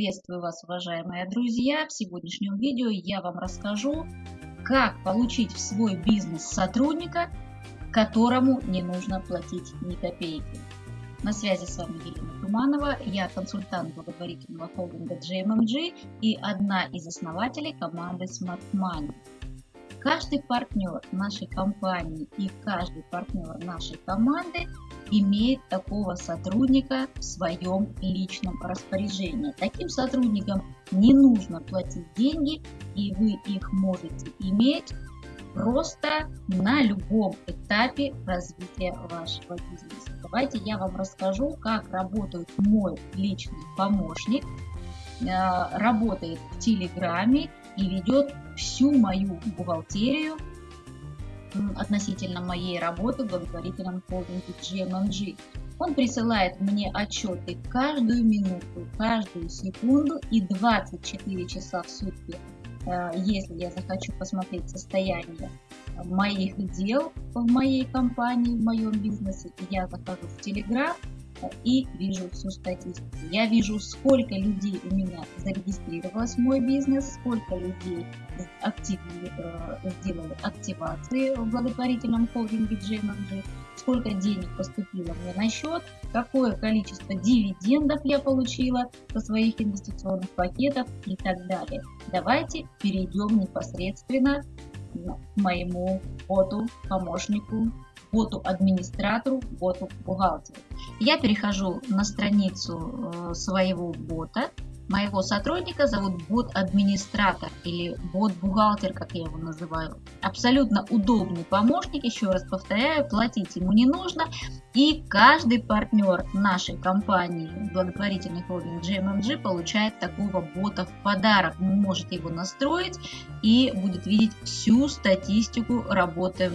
Приветствую вас, уважаемые друзья! В сегодняшнем видео я вам расскажу, как получить в свой бизнес сотрудника, которому не нужно платить ни копейки. На связи с вами Елена Туманова, я консультант благотворительного холдинга JMMG и одна из основателей команды Smart Money. Каждый партнер нашей компании и каждый партнер нашей команды имеет такого сотрудника в своем личном распоряжении. Таким сотрудникам не нужно платить деньги, и вы их можете иметь просто на любом этапе развития вашего бизнеса. Давайте я вам расскажу, как работает мой личный помощник. Э, работает в Телеграме и ведет всю мою бухгалтерию относительно моей работы в благотворительном холдинге GMMG. Он присылает мне отчеты каждую минуту, каждую секунду и 24 часа в сутки. Э, если я захочу посмотреть состояние моих дел в моей компании, в моем бизнесе, я захожу в Telegram и вижу всю статистику. Я вижу, сколько людей у меня зарегистрировалось в мой бизнес, сколько людей активно э, сделали активации в благотворительном холдинге JMG, сколько денег поступило мне на счет, какое количество дивидендов я получила со своих инвестиционных пакетов и так далее. Давайте перейдем непосредственно моему боту, помощнику боту-администратору, боту-бухгалтеру. Я перехожу на страницу э, своего бота, моего сотрудника зовут бот-администратор или бот-бухгалтер, как я его называю. Абсолютно удобный помощник, еще раз повторяю, платить ему не нужно. И каждый партнер нашей компании, благотворительный холдинг GMMG, получает такого бота в подарок. Вы можете его настроить и будет видеть всю статистику работы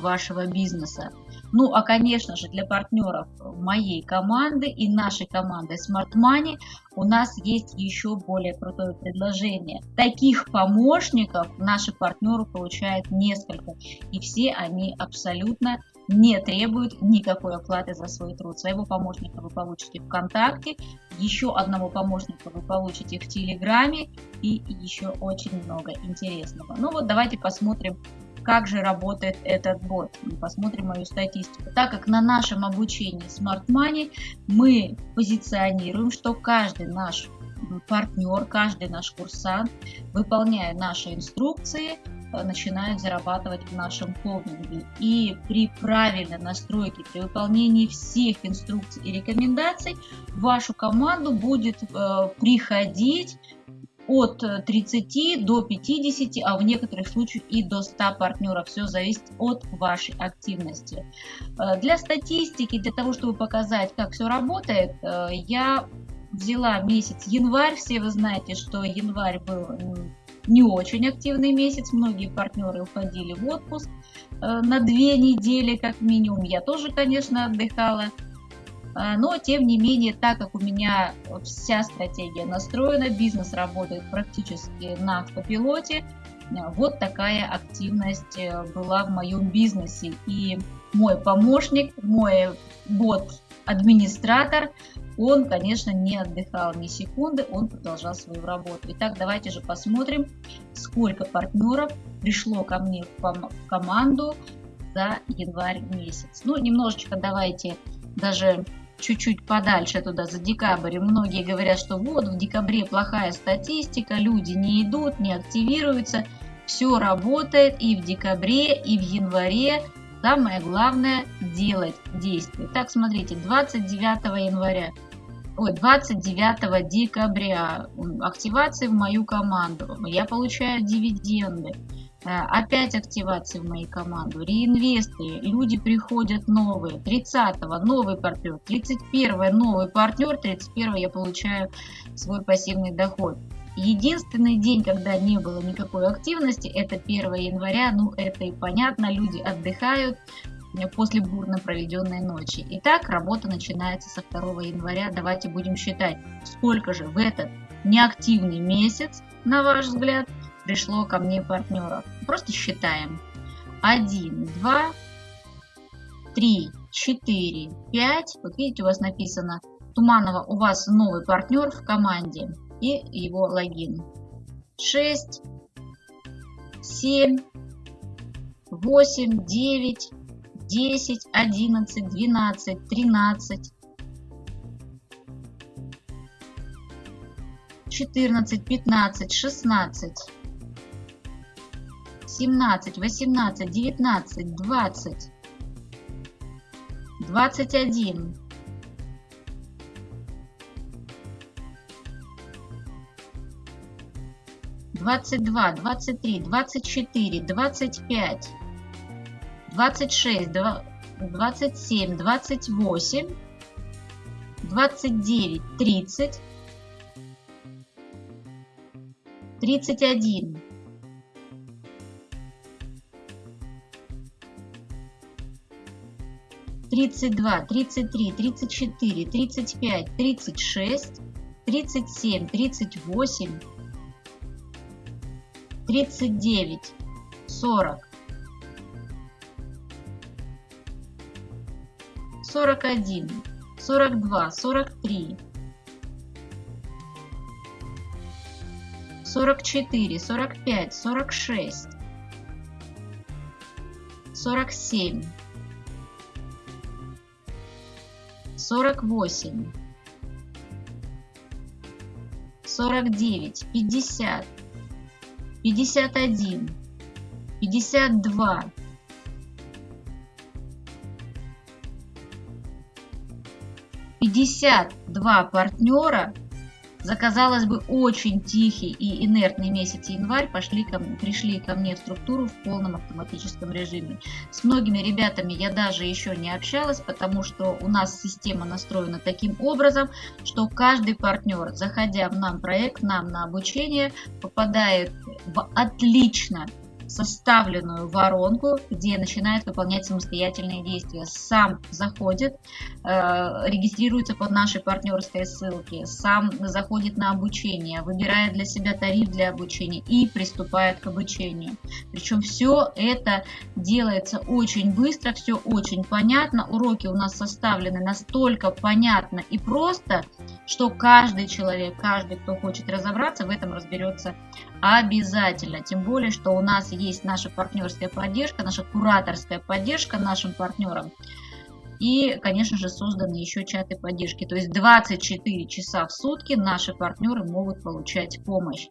вашего бизнеса. Ну, а, конечно же, для партнеров моей команды и нашей команды Smart Money у нас есть еще более крутое предложение. Таких помощников наши партнеры получают несколько, и все они абсолютно не требуют никакой оплаты за свой труд. Своего помощника вы получите ВКонтакте, еще одного помощника вы получите в Телеграме и еще очень много интересного. Ну вот давайте посмотрим как же работает этот бот. Мы посмотрим мою статистику. Так как на нашем обучении Smart Money мы позиционируем, что каждый наш партнер, каждый наш курсант, выполняя наши инструкции, э, начинает зарабатывать в нашем холдинге. И при правильной настройке, при выполнении всех инструкций и рекомендаций, в вашу команду будет э, приходить от 30 э, до 50, а в некоторых случаях и до 100 партнеров. Все зависит от вашей активности. Э, для статистики, для того, чтобы показать, как все работает, э, я взяла месяц январь. Все вы знаете, что январь был не очень активный месяц. Многие партнеры уходили в отпуск на две недели как минимум. Я тоже, конечно, отдыхала. А, но, тем не менее, так как у меня вся стратегия настроена, бизнес работает практически на автопилоте, вот такая активность э, была в моем бизнесе. И мой помощник, мой бот-администратор, он, конечно, не отдыхал ни секунды, он продолжал свою работу. Итак, давайте же посмотрим, сколько партнеров пришло ко мне в команду за январь месяц. Ну, немножечко давайте даже чуть-чуть подальше туда, за декабрь, многие говорят, что вот в декабре плохая статистика, люди не идут, не активируются, все работает и в декабре, и в январе. Самое главное делать действия. Так, смотрите, 29 января, ой, 29 декабря активации в мою команду. Я получаю дивиденды. Э, опять активации в моей команду, реинвесты, люди приходят новые, 30-го новый партнер, 31-го новый партнер, 31-го я получаю свой пассивный доход. Единственный день, когда не было никакой активности, это 1 января, ну это и понятно, люди отдыхают э, после бурно проведенной ночи. Итак, работа начинается со 2 января, давайте будем считать, сколько же в этот неактивный месяц, на ваш взгляд, пришло ко мне партнеров. Просто считаем. 1, 2, 3, 4, 5. Вот видите, у вас написано Туманова, у вас новый партнер в команде. и его логин. 6, 7, 8, 9, 10, 11, 12, 13, 14, 15, 16, 17, 18, 19, 20, 21, 22, 23, 24, 25, 26, 27, 28, 29, 30, 31, 32, 33, 34, 35, 36, 37, 38, 39, 40, 41, 42, 43, 44, 45, 46, 47, 48, 49, 50, 51, 52, 52 партнера за, казалось бы, очень тихий и инертный месяц январь пошли ко пришли ко мне в структуру в полном автоматическом режиме. С многими ребятами я даже еще не общалась, потому что у нас система настроена таким образом, что каждый партнер, заходя в нам проект, нам на обучение, попадает в отлично составленную воронку, где начинает выполнять самостоятельные действия. Сам заходит, э, регистрируется под нашей партнерской ссылке, сам заходит на обучение, выбирает для себя тариф для обучения и приступает к обучению. Причем все это делается очень быстро, все очень понятно. Уроки у нас составлены настолько понятно и просто, что каждый человек, каждый, кто хочет разобраться, в этом разберется обязательно. Тем более, что у нас есть наша партнерская поддержка, наша кураторская поддержка нашим партнерам. И, конечно же, созданы еще чаты поддержки. То есть 24 часа в сутки наши партнеры могут получать помощь.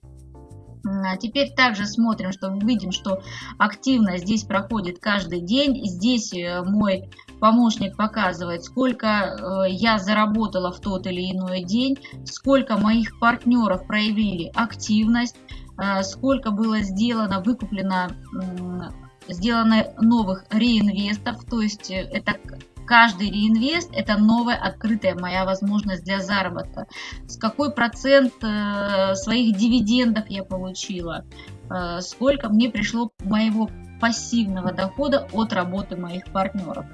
А теперь также смотрим, что видим, что активно здесь проходит каждый день. Здесь э, мой помощник показывает, сколько э, я заработала в тот или иной день, сколько моих партнеров проявили активность, э, сколько было сделано, выкуплено, сделано новых реинвестов, то есть это Каждый реинвест – это новая открытая моя возможность для заработка. С какой процент э, своих дивидендов я получила, э, сколько мне пришло моего пассивного дохода от работы моих партнеров.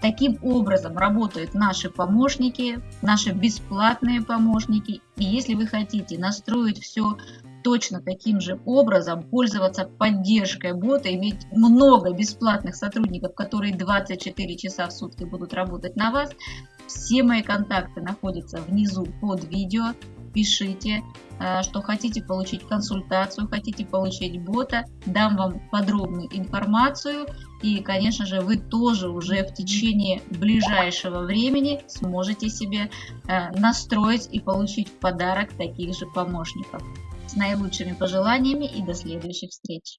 Таким образом работают наши помощники, наши бесплатные помощники. И если вы хотите настроить все точно таким же образом пользоваться поддержкой бота, иметь много бесплатных сотрудников, которые 24 часа в сутки будут работать на вас. Все мои контакты находятся внизу под видео. Пишите, э, что хотите получить консультацию, хотите получить бота, дам вам подробную информацию. И, конечно же, вы тоже уже в течение ближайшего времени сможете себе э, настроить и получить в подарок таких же помощников. С наилучшими пожеланиями и до следующих встреч!